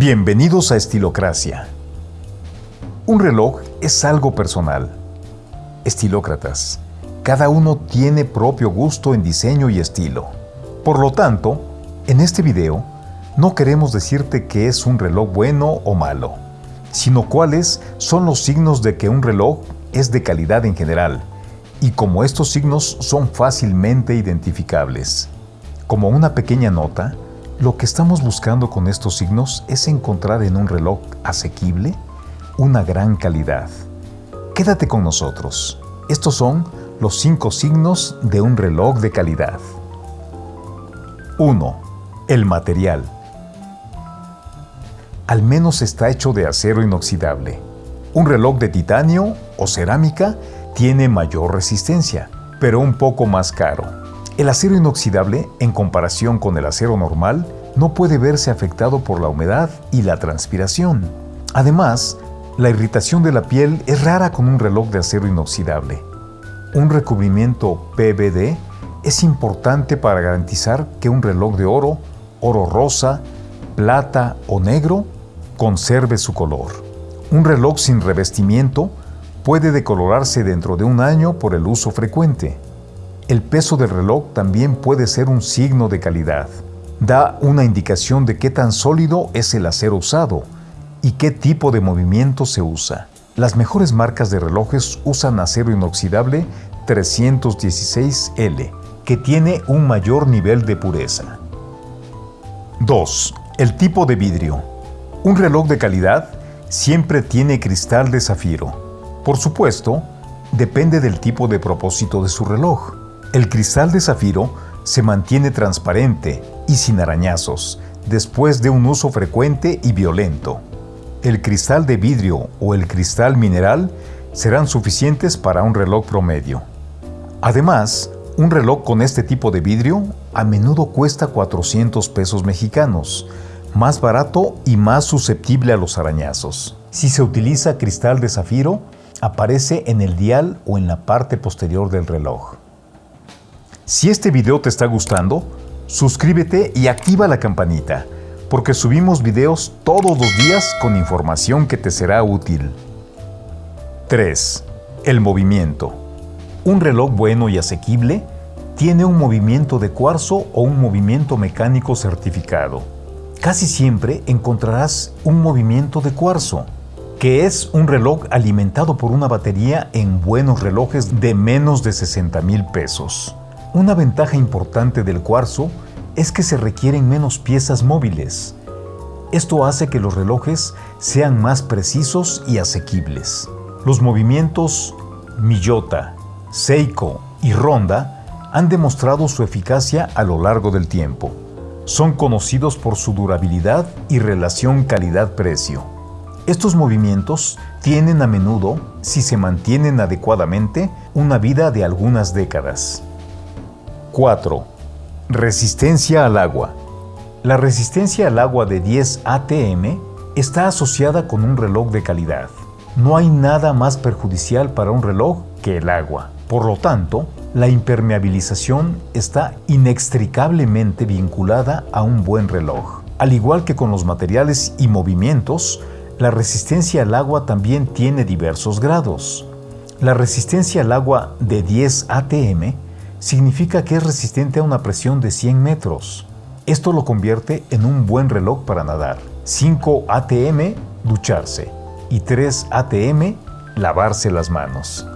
Bienvenidos a Estilocracia. Un reloj es algo personal. Estilócratas. Cada uno tiene propio gusto en diseño y estilo. Por lo tanto, en este video no queremos decirte que es un reloj bueno o malo, sino cuáles son los signos de que un reloj es de calidad en general y como estos signos son fácilmente identificables. Como una pequeña nota, lo que estamos buscando con estos signos es encontrar en un reloj asequible una gran calidad. Quédate con nosotros. Estos son los cinco signos de un reloj de calidad. 1. El material. Al menos está hecho de acero inoxidable. Un reloj de titanio o cerámica tiene mayor resistencia, pero un poco más caro. El acero inoxidable, en comparación con el acero normal, no puede verse afectado por la humedad y la transpiración. Además, la irritación de la piel es rara con un reloj de acero inoxidable. Un recubrimiento PVD es importante para garantizar que un reloj de oro, oro rosa, plata o negro conserve su color. Un reloj sin revestimiento puede decolorarse dentro de un año por el uso frecuente. El peso del reloj también puede ser un signo de calidad. Da una indicación de qué tan sólido es el acero usado y qué tipo de movimiento se usa. Las mejores marcas de relojes usan acero inoxidable 316L, que tiene un mayor nivel de pureza. 2. El tipo de vidrio. Un reloj de calidad siempre tiene cristal de zafiro. Por supuesto, depende del tipo de propósito de su reloj. El cristal de zafiro se mantiene transparente y sin arañazos después de un uso frecuente y violento. El cristal de vidrio o el cristal mineral serán suficientes para un reloj promedio. Además, un reloj con este tipo de vidrio a menudo cuesta 400 pesos mexicanos, más barato y más susceptible a los arañazos. Si se utiliza cristal de zafiro, aparece en el dial o en la parte posterior del reloj. Si este video te está gustando, suscríbete y activa la campanita, porque subimos videos todos los días con información que te será útil. 3. El movimiento. Un reloj bueno y asequible tiene un movimiento de cuarzo o un movimiento mecánico certificado. Casi siempre encontrarás un movimiento de cuarzo, que es un reloj alimentado por una batería en buenos relojes de menos de 60 mil pesos. Una ventaja importante del cuarzo es que se requieren menos piezas móviles. Esto hace que los relojes sean más precisos y asequibles. Los movimientos Miyota, Seiko y Ronda han demostrado su eficacia a lo largo del tiempo. Son conocidos por su durabilidad y relación calidad-precio. Estos movimientos tienen a menudo, si se mantienen adecuadamente, una vida de algunas décadas. 4. Resistencia al agua. La resistencia al agua de 10 ATM está asociada con un reloj de calidad. No hay nada más perjudicial para un reloj que el agua. Por lo tanto, la impermeabilización está inextricablemente vinculada a un buen reloj. Al igual que con los materiales y movimientos, la resistencia al agua también tiene diversos grados. La resistencia al agua de 10 ATM significa que es resistente a una presión de 100 metros. Esto lo convierte en un buen reloj para nadar. 5 ATM, ducharse. Y 3 ATM, lavarse las manos.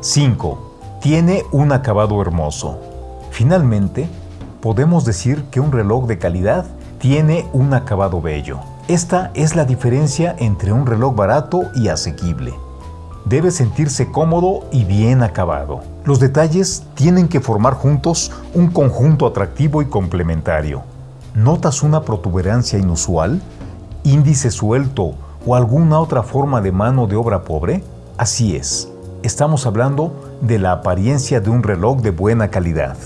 5. Tiene un acabado hermoso. Finalmente, podemos decir que un reloj de calidad tiene un acabado bello. Esta es la diferencia entre un reloj barato y asequible debe sentirse cómodo y bien acabado. Los detalles tienen que formar juntos un conjunto atractivo y complementario. ¿Notas una protuberancia inusual? ¿Índice suelto o alguna otra forma de mano de obra pobre? Así es, estamos hablando de la apariencia de un reloj de buena calidad.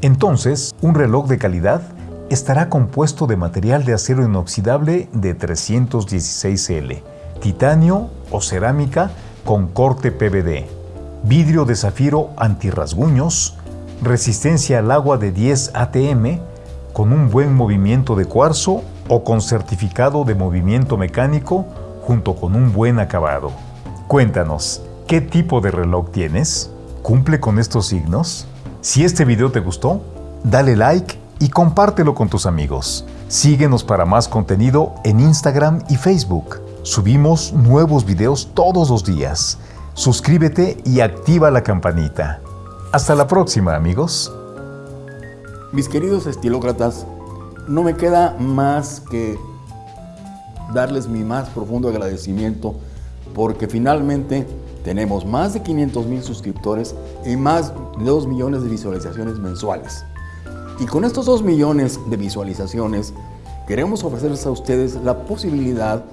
Entonces, un reloj de calidad estará compuesto de material de acero inoxidable de 316L, titanio o cerámica con corte PVD, vidrio de zafiro antirrasguños, resistencia al agua de 10 ATM, con un buen movimiento de cuarzo o con certificado de movimiento mecánico junto con un buen acabado. Cuéntanos, ¿qué tipo de reloj tienes? ¿Cumple con estos signos? Si este video te gustó, dale like y compártelo con tus amigos. Síguenos para más contenido en Instagram y Facebook. Subimos nuevos videos todos los días. Suscríbete y activa la campanita. Hasta la próxima, amigos. Mis queridos estilócratas, no me queda más que darles mi más profundo agradecimiento porque finalmente tenemos más de 500 mil suscriptores y más de 2 millones de visualizaciones mensuales. Y con estos 2 millones de visualizaciones queremos ofrecerles a ustedes la posibilidad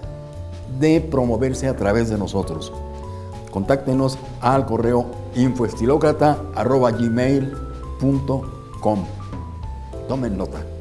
de promoverse a través de nosotros. Contáctenos al correo infoestilócrata.gmail.com Tomen nota.